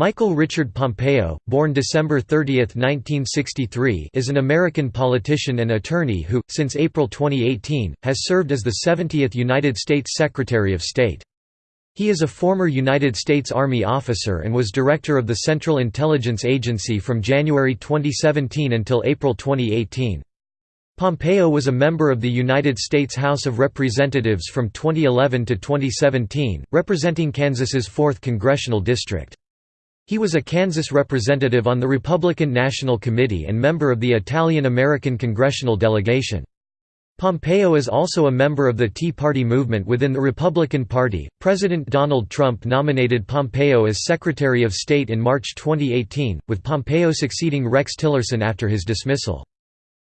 Michael Richard Pompeo, born December 30, 1963 is an American politician and attorney who, since April 2018, has served as the 70th United States Secretary of State. He is a former United States Army officer and was director of the Central Intelligence Agency from January 2017 until April 2018. Pompeo was a member of the United States House of Representatives from 2011 to 2017, representing Kansas's 4th congressional district. He was a Kansas representative on the Republican National Committee and member of the Italian-American congressional delegation. Pompeo is also a member of the Tea Party movement within the Republican Party. President Donald Trump nominated Pompeo as Secretary of State in March 2018, with Pompeo succeeding Rex Tillerson after his dismissal.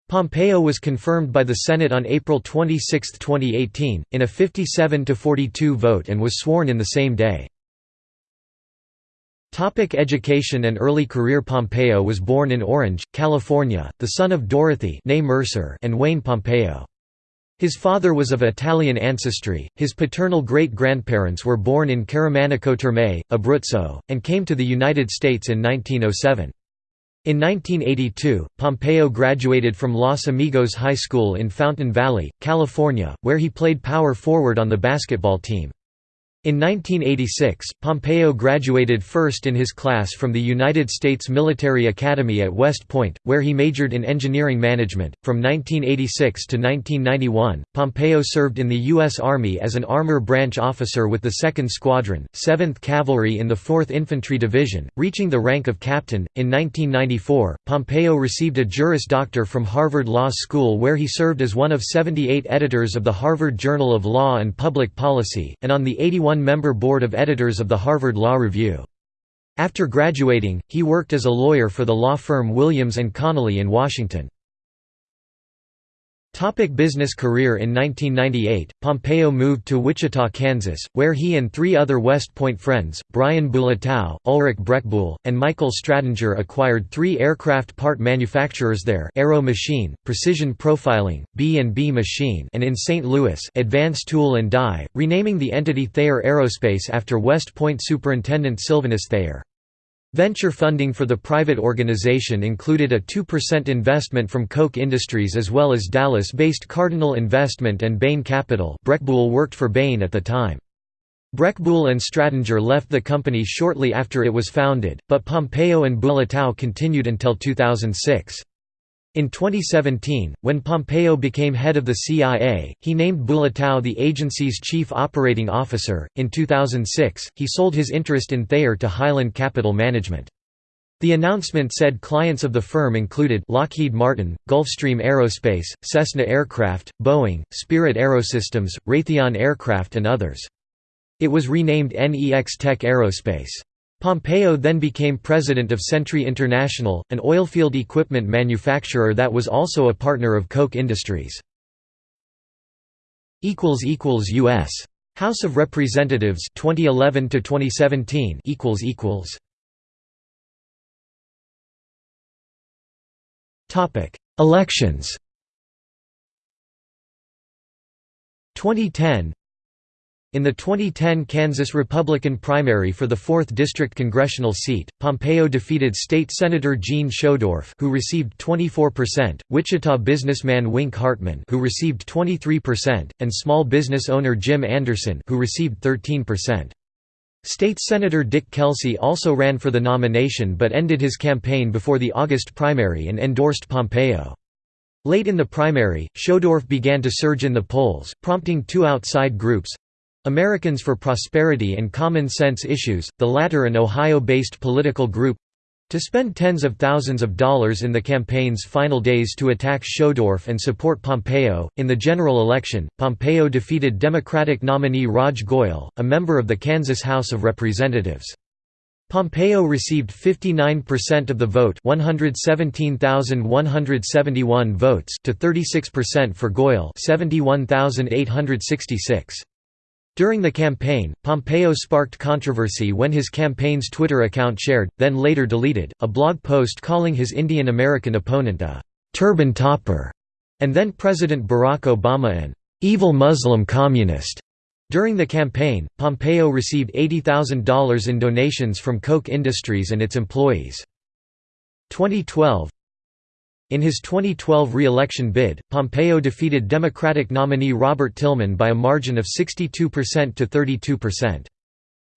Pompeo was confirmed by the Senate on April 26, 2018, in a 57 42 vote and was sworn in the same day. Topic education and early career Pompeo was born in Orange, California, the son of Dorothy Mercer and Wayne Pompeo. His father was of Italian ancestry, his paternal great-grandparents were born in Caramanico Terme, Abruzzo, and came to the United States in 1907. In 1982, Pompeo graduated from Los Amigos High School in Fountain Valley, California, where he played power forward on the basketball team. In 1986, Pompeo graduated first in his class from the United States Military Academy at West Point, where he majored in engineering management. From 1986 to 1991, Pompeo served in the U.S. Army as an armor branch officer with the 2nd Squadron, 7th Cavalry in the 4th Infantry Division, reaching the rank of captain. In 1994, Pompeo received a Juris Doctor from Harvard Law School, where he served as one of 78 editors of the Harvard Journal of Law and Public Policy, and on the 81 one-member board of editors of the Harvard Law Review. After graduating, he worked as a lawyer for the law firm Williams & Connolly in Washington. Topic business career In 1998, Pompeo moved to Wichita, Kansas, where he and three other West Point friends, Brian Bulatao, Ulrich Brechbuhl, and Michael Stratinger acquired three aircraft part manufacturers there Aero Machine, Precision Profiling, B&B Machine and in St. Louis Advanced Tool and Die, renaming the entity Thayer Aerospace after West Point Superintendent Sylvanus Thayer. Venture funding for the private organization included a 2% investment from Koch Industries as well as Dallas-based Cardinal Investment and Bain Capital Brechbuhl worked for Bain at the time. Brechbuhl and Stradinger left the company shortly after it was founded, but Pompeo and Bulatao continued until 2006. In 2017, when Pompeo became head of the CIA, he named Bulatao the agency's chief operating officer. In 2006, he sold his interest in Thayer to Highland Capital Management. The announcement said clients of the firm included Lockheed Martin, Gulfstream Aerospace, Cessna Aircraft, Boeing, Spirit Aerosystems, Raytheon Aircraft and others. It was renamed NEX Tech Aerospace. Pompeo then became president of Sentry International, an oilfield equipment manufacturer that was also a partner of Koch Industries. U.S. House of Representatives 2011 to 2017 equals equals Topic Elections 2010 in the 2010 Kansas Republican primary for the 4th District congressional seat, Pompeo defeated State Senator Jean Schodorf who received 24%, Wichita businessman Wink Hartman who received 23%, and small business owner Jim Anderson who received 13%. State Senator Dick Kelsey also ran for the nomination but ended his campaign before the August primary and endorsed Pompeo. Late in the primary, Schodorf began to surge in the polls, prompting two outside groups, Americans for Prosperity and Common Sense Issues, the latter an Ohio-based political group, to spend tens of thousands of dollars in the campaign's final days to attack Schodorf and support Pompeo. In the general election, Pompeo defeated Democratic nominee Raj Goyle, a member of the Kansas House of Representatives. Pompeo received 59% of the vote 117,171 votes to 36% for Goyle 71,866. During the campaign, Pompeo sparked controversy when his campaign's Twitter account shared, then later deleted, a blog post calling his Indian American opponent a «turban topper» and then President Barack Obama an «evil Muslim communist». During the campaign, Pompeo received $80,000 in donations from Koch Industries and its employees. 2012 In his 2012 re-election bid, Pompeo defeated Democratic nominee Robert Tillman by a margin of 62% to 32%.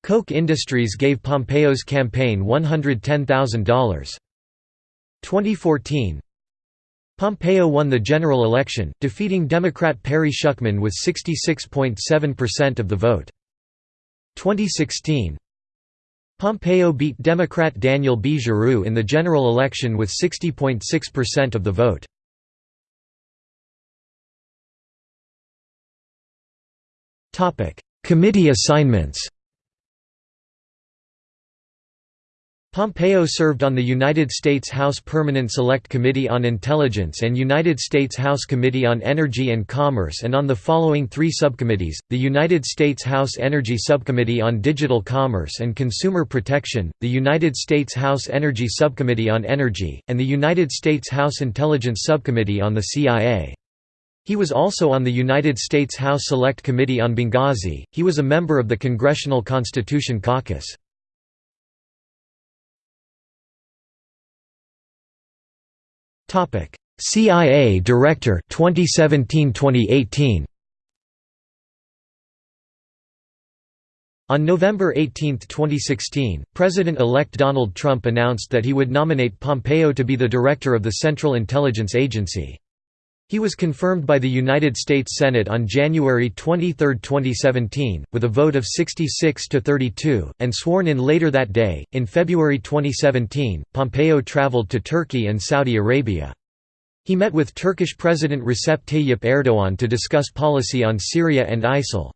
Koch Industries gave Pompeo's campaign $110,000. 2014 Pompeo won the general election, defeating Democrat Perry Schuckman with 66.7% of the vote. 2016 Pompeo beat Democrat Daniel B. Giroux in the general election with 60.6% of the vote. Committee assignments Pompeo served on the United States House Permanent Select Committee on Intelligence and United States House Committee on Energy and Commerce and on the following three subcommittees, the United States House Energy Subcommittee on Digital Commerce and Consumer Protection, the United States House Energy Subcommittee on Energy, and the United States House Intelligence Subcommittee on the CIA. He was also on the United States House Select Committee on Benghazi. He was a member of the Congressional Constitution Caucus. CIA Director 2017-2018 On November 18, 2016, President-elect Donald Trump announced that he would nominate Pompeo to be the director of the Central Intelligence Agency. He was confirmed by the United States Senate on January 23, 2017, with a vote of 66 to 32, and sworn in later that day. In February 2017, Pompeo traveled to Turkey and Saudi Arabia. He met with Turkish President Recep Tayyip Erdogan to discuss policy on Syria and ISIL.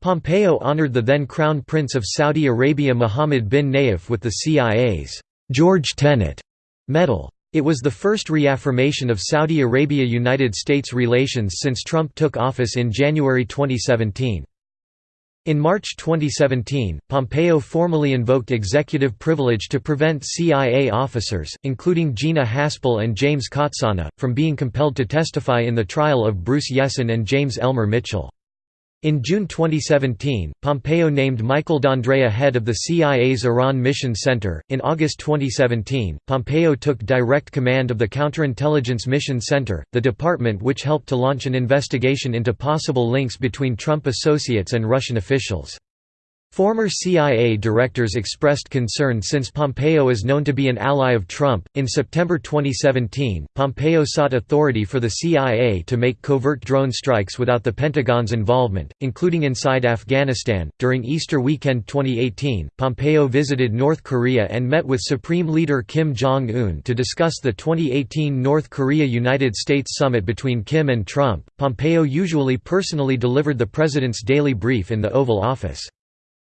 Pompeo honored the then Crown Prince of Saudi Arabia Mohammed bin Nayef with the CIA's George Tenet medal. It was the first reaffirmation of Saudi Arabia–United States relations since Trump took office in January 2017. In March 2017, Pompeo formally invoked executive privilege to prevent CIA officers, including Gina Haspel and James Cotsana, from being compelled to testify in the trial of Bruce Jessen and James Elmer Mitchell. In June 2017, Pompeo named Michael D'Andrea head of the CIA's Iran Mission Center. In August 2017, Pompeo took direct command of the Counterintelligence Mission Center, the department which helped to launch an investigation into possible links between Trump associates and Russian officials. Former CIA directors expressed concern since Pompeo is known to be an ally of Trump. In September 2017, Pompeo sought authority for the CIA to make covert drone strikes without the Pentagon's involvement, including inside Afghanistan. During Easter weekend 2018, Pompeo visited North Korea and met with Supreme Leader Kim Jong un to discuss the 2018 North Korea United States summit between Kim and Trump. Pompeo usually personally delivered the president's daily brief in the Oval Office.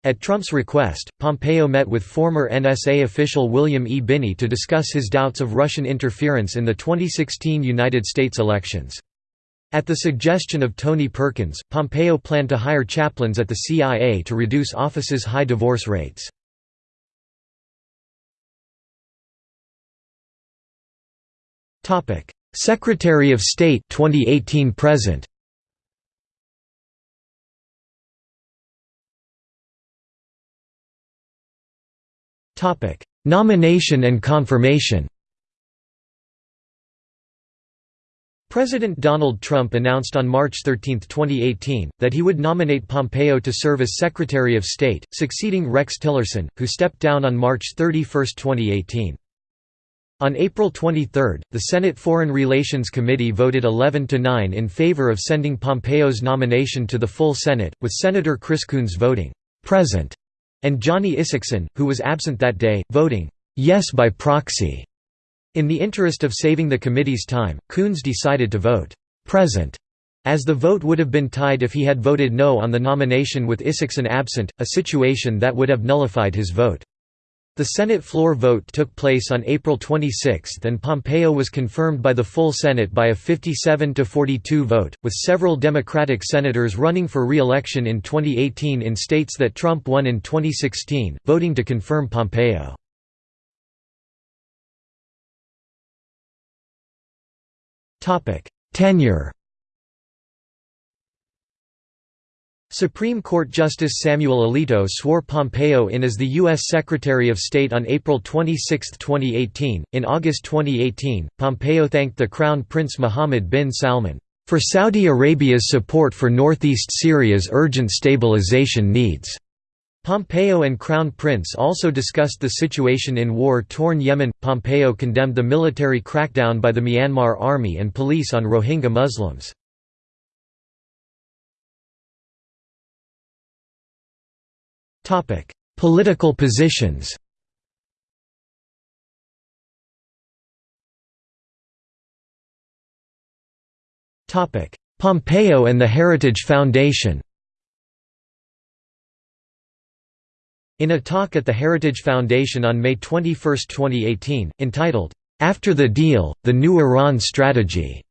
At Trump's request, Pompeo met with former NSA official William E. Binney to discuss his doubts of Russian interference in the 2016 United States elections. At the suggestion of Tony Perkins, Pompeo planned to hire chaplains at the CIA to reduce office's high divorce rates. Secretary of State 2018 present Topic: Nomination and confirmation. President Donald Trump announced on March 13, 2018, that he would nominate Pompeo to serve as Secretary of State, succeeding Rex Tillerson, who stepped down on March 31, 2018. On April 23, the Senate Foreign Relations Committee voted 11 to 9 in favor of sending Pompeo's nomination to the full Senate, with Senator Chris Coons voting present and Johnny Isakson, who was absent that day, voting yes by proxy. In the interest of saving the committee's time, Coons decided to vote present, as the vote would have been tied if he had voted no on the nomination with Isakson absent, a situation that would have nullified his vote. The Senate floor vote took place on April 26 and Pompeo was confirmed by the full Senate by a 57–42 vote, with several Democratic senators running for re-election in 2018 in states that Trump won in 2016, voting to confirm Pompeo. Tenure Supreme Court Justice Samuel Alito swore Pompeo in as the U.S. Secretary of State on April 26, 2018. In August 2018, Pompeo thanked the Crown Prince Mohammed bin Salman for Saudi Arabia's support for northeast Syria's urgent stabilization needs. Pompeo and Crown Prince also discussed the situation in war-torn Yemen. Pompeo condemned the military crackdown by the Myanmar army and police on Rohingya Muslims. Topic: Political positions. Topic: Pompeo and the Heritage Foundation. In a talk at the Heritage Foundation on May 21, 2018, entitled, "'After the Deal, the New Iran Strategy'",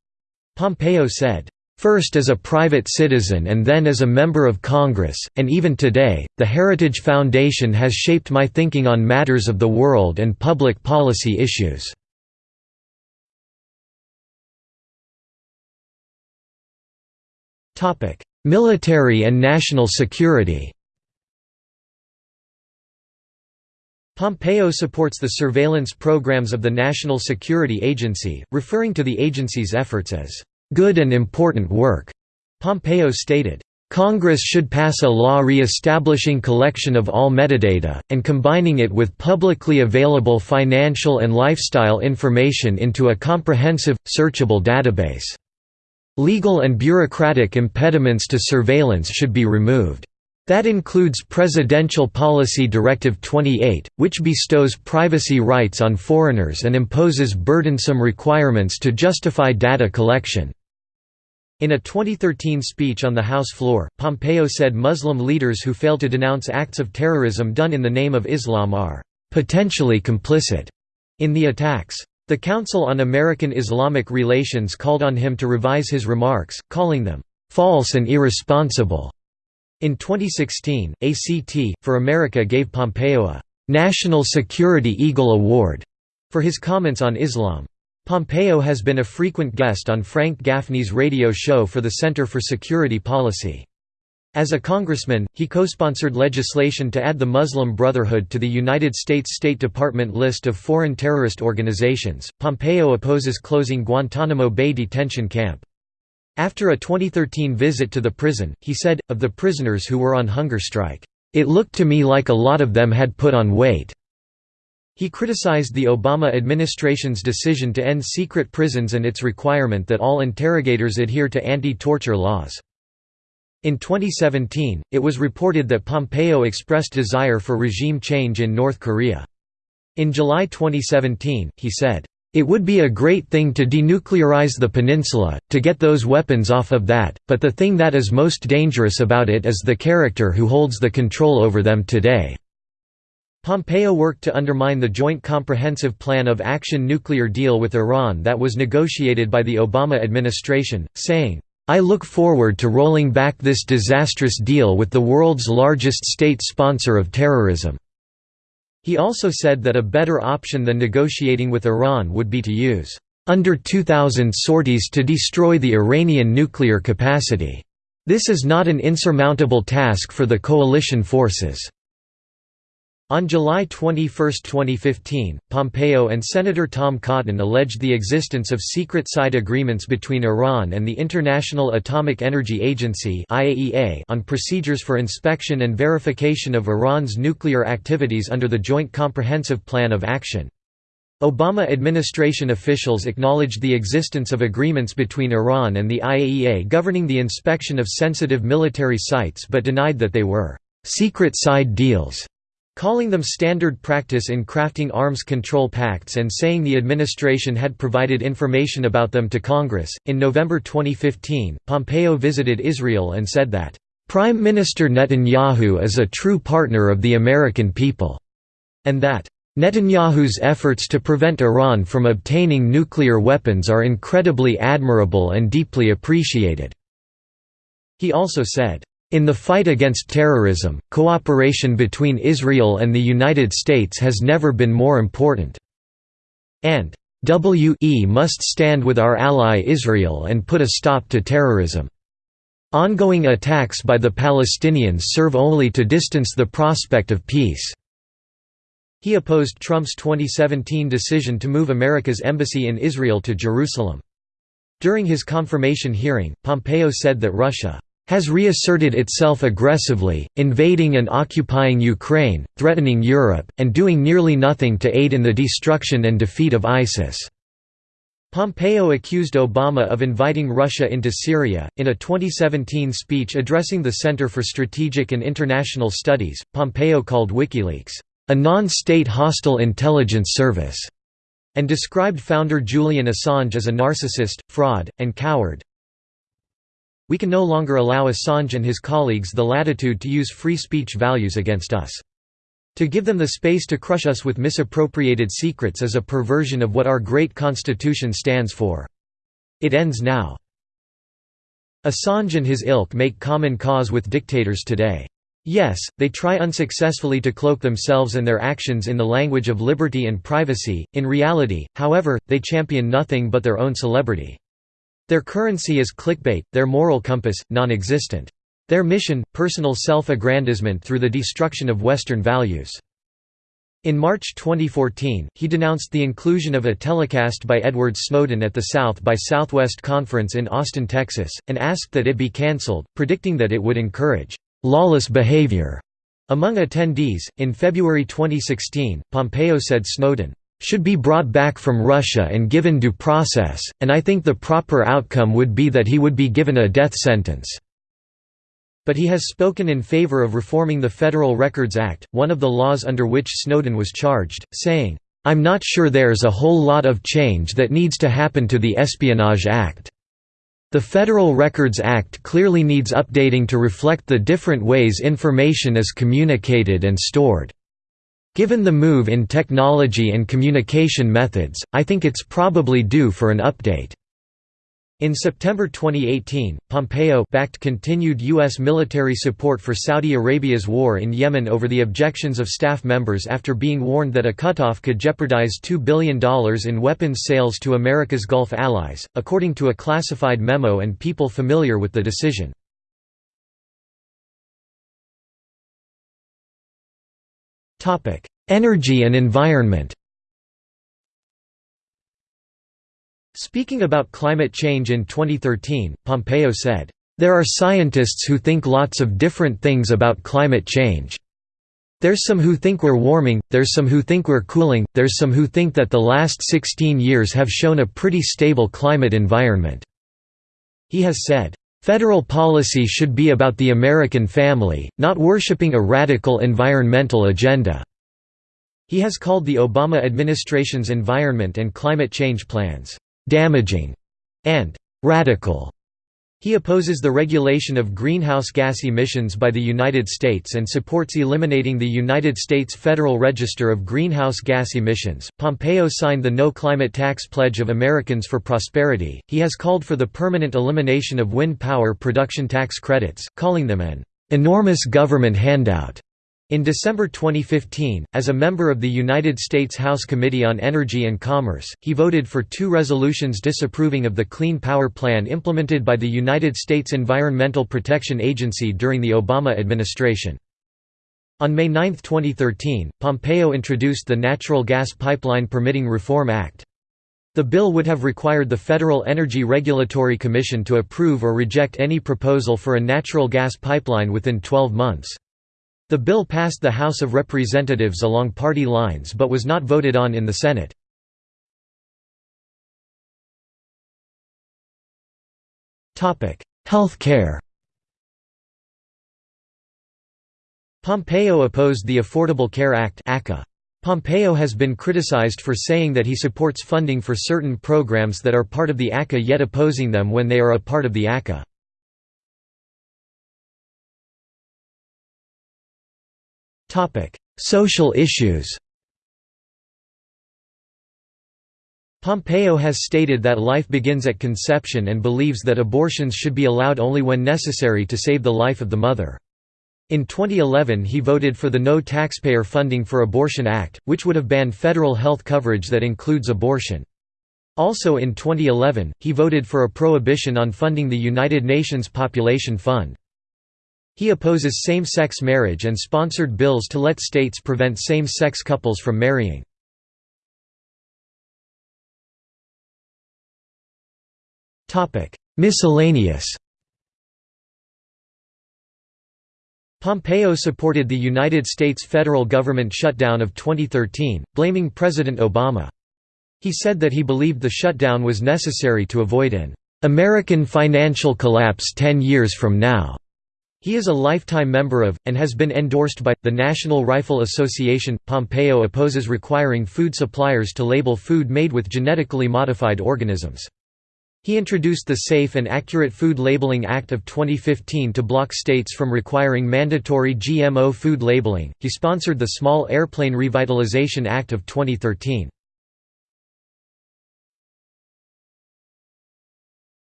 Pompeo said, First as a private citizen and then as a member of Congress, and even today, the Heritage Foundation has shaped my thinking on matters of the world and public policy issues. Military and national security Pompeo supports the surveillance programs of the National Security Agency, referring to the agency's efforts as good and important work. Pompeo stated, Congress should pass a law re-establishing collection of all metadata, and combining it with publicly available financial and lifestyle information into a comprehensive, searchable database. Legal and bureaucratic impediments to surveillance should be removed. That includes Presidential Policy Directive 28, which bestows privacy rights on foreigners and imposes burdensome requirements to justify data collection. In a 2013 speech on the House floor, Pompeo said Muslim leaders who fail to denounce acts of terrorism done in the name of Islam are potentially complicit in the attacks. The Council on American Islamic Relations called on him to revise his remarks, calling them false and irresponsible. In 2016, ACT, for America gave Pompeo a National Security Eagle Award for his comments on Islam. Pompeo has been a frequent guest on Frank Gaffney's radio show for the Center for Security Policy. As a congressman, he co-sponsored legislation to add the Muslim Brotherhood to the United States State Department list of foreign terrorist organizations. Pompeo opposes closing Guantanamo Bay detention camp. After a 2013 visit to the prison, he said, of the prisoners who were on hunger strike, "...it looked to me like a lot of them had put on weight." He criticized the Obama administration's decision to end secret prisons and its requirement that all interrogators adhere to anti-torture laws. In 2017, it was reported that Pompeo expressed desire for regime change in North Korea. In July 2017, he said, "...it would be a great thing to denuclearize the peninsula, to get those weapons off of that, but the thing that is most dangerous about it is the character who holds the control over them today." Pompeo worked to undermine the Joint Comprehensive Plan of Action nuclear deal with Iran that was negotiated by the Obama administration, saying, I look forward to rolling back this disastrous deal with the world's largest state sponsor of terrorism." He also said that a better option than negotiating with Iran would be to use under 2,000 sorties to destroy the Iranian nuclear capacity. This is not an insurmountable task for the coalition forces. On July 21, 2015, Pompeo and Senator Tom Cotton alleged the existence of secret side agreements between Iran and the International Atomic Energy Agency on procedures for inspection and verification of Iran's nuclear activities under the Joint Comprehensive Plan of Action. Obama administration officials acknowledged the existence of agreements between Iran and the IAEA governing the inspection of sensitive military sites but denied that they were «secret side deals» calling them standard practice in crafting arms control pacts and saying the administration had provided information about them to Congress. In November 2015, Pompeo visited Israel and said that, Prime Minister Netanyahu is a true partner of the American people, and that, Netanyahu's efforts to prevent Iran from obtaining nuclear weapons are incredibly admirable and deeply appreciated. He also said, in the fight against terrorism, cooperation between Israel and the United States has never been more important. And we must stand with our ally Israel and put a stop to terrorism. "...ongoing attacks by the Palestinians serve only to distance the prospect of peace." He opposed Trump's 2017 decision to move America's embassy in Israel to Jerusalem. During his confirmation hearing, Pompeo said that Russia has reasserted itself aggressively, invading and occupying Ukraine, threatening Europe, and doing nearly nothing to aid in the destruction and defeat of ISIS. Pompeo accused Obama of inviting Russia into Syria. In a 2017 speech addressing the Center for Strategic and International Studies, Pompeo called WikiLeaks, a non state hostile intelligence service, and described founder Julian Assange as a narcissist, fraud, and coward. We can no longer allow Assange and his colleagues the latitude to use free speech values against us. To give them the space to crush us with misappropriated secrets is a perversion of what our great Constitution stands for. It ends now. Assange and his ilk make common cause with dictators today. Yes, they try unsuccessfully to cloak themselves and their actions in the language of liberty and privacy, in reality, however, they champion nothing but their own celebrity. Their currency is clickbait, their moral compass, non-existent. Their mission, personal self-aggrandizement through the destruction of Western values. In March 2014, he denounced the inclusion of a telecast by Edward Snowden at the South by Southwest Conference in Austin, Texas, and asked that it be cancelled, predicting that it would encourage lawless behavior among attendees. In February 2016, Pompeo said Snowden should be brought back from Russia and given due process, and I think the proper outcome would be that he would be given a death sentence. But he has spoken in favor of reforming the Federal Records Act, one of the laws under which Snowden was charged, saying, "'I'm not sure there's a whole lot of change that needs to happen to the Espionage Act. The Federal Records Act clearly needs updating to reflect the different ways information is communicated and stored. Given the move in technology and communication methods, I think it's probably due for an update." In September 2018, Pompeo backed continued U.S. military support for Saudi Arabia's war in Yemen over the objections of staff members after being warned that a cutoff could jeopardize $2 billion in weapons sales to America's Gulf allies, according to a classified memo and people familiar with the decision. Energy and environment Speaking about climate change in 2013, Pompeo said, "...there are scientists who think lots of different things about climate change. There's some who think we're warming, there's some who think we're cooling, there's some who think that the last 16 years have shown a pretty stable climate environment." He has said, Federal policy should be about the American family, not worshipping a radical environmental agenda." He has called the Obama administration's environment and climate change plans, "...damaging," and "...radical." He opposes the regulation of greenhouse gas emissions by the United States and supports eliminating the United States Federal Register of Greenhouse Gas Emissions. Pompeo signed the No Climate Tax Pledge of Americans for Prosperity. He has called for the permanent elimination of wind power production tax credits, calling them an enormous government handout. In December 2015, as a member of the United States House Committee on Energy and Commerce, he voted for two resolutions disapproving of the Clean Power Plan implemented by the United States Environmental Protection Agency during the Obama administration. On May 9, 2013, Pompeo introduced the Natural Gas Pipeline Permitting Reform Act. The bill would have required the Federal Energy Regulatory Commission to approve or reject any proposal for a natural gas pipeline within 12 months. The bill passed the House of Representatives along party lines but was not voted on in the Senate. Health care Pompeo opposed the Affordable Care Act Pompeo has been criticized for saying that he supports funding for certain programs that are part of the ACA yet opposing them when they are a part of the ACA. Social issues Pompeo has stated that life begins at conception and believes that abortions should be allowed only when necessary to save the life of the mother. In 2011 he voted for the No Taxpayer Funding for Abortion Act, which would have banned federal health coverage that includes abortion. Also in 2011, he voted for a prohibition on funding the United Nations Population Fund. He opposes same-sex marriage and sponsored bills to let states prevent same-sex couples from marrying. Miscellaneous Pompeo supported the United States federal government shutdown of 2013, blaming President Obama. He said that he believed the shutdown was necessary to avoid an American financial collapse 10 years from now. He is a lifetime member of, and has been endorsed by, the National Rifle Association. Pompeo opposes requiring food suppliers to label food made with genetically modified organisms. He introduced the Safe and Accurate Food Labeling Act of 2015 to block states from requiring mandatory GMO food labeling. He sponsored the Small Airplane Revitalization Act of 2013.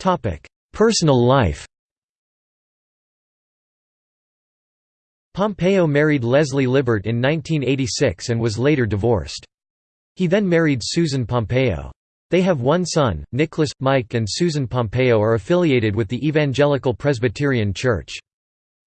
Topic: Personal life. Pompeo married Leslie Libert in 1986 and was later divorced. He then married Susan Pompeo. They have one son, Nicholas. Mike and Susan Pompeo are affiliated with the Evangelical Presbyterian Church.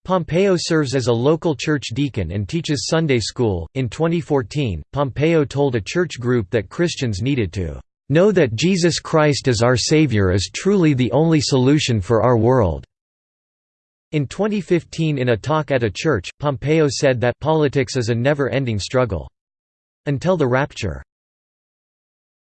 Pompeo serves as a local church deacon and teaches Sunday school. In 2014, Pompeo told a church group that Christians needed to know that Jesus Christ as our Savior is truly the only solution for our world. In 2015 in a talk at a church, Pompeo said that politics is a never-ending struggle. Until the rapture.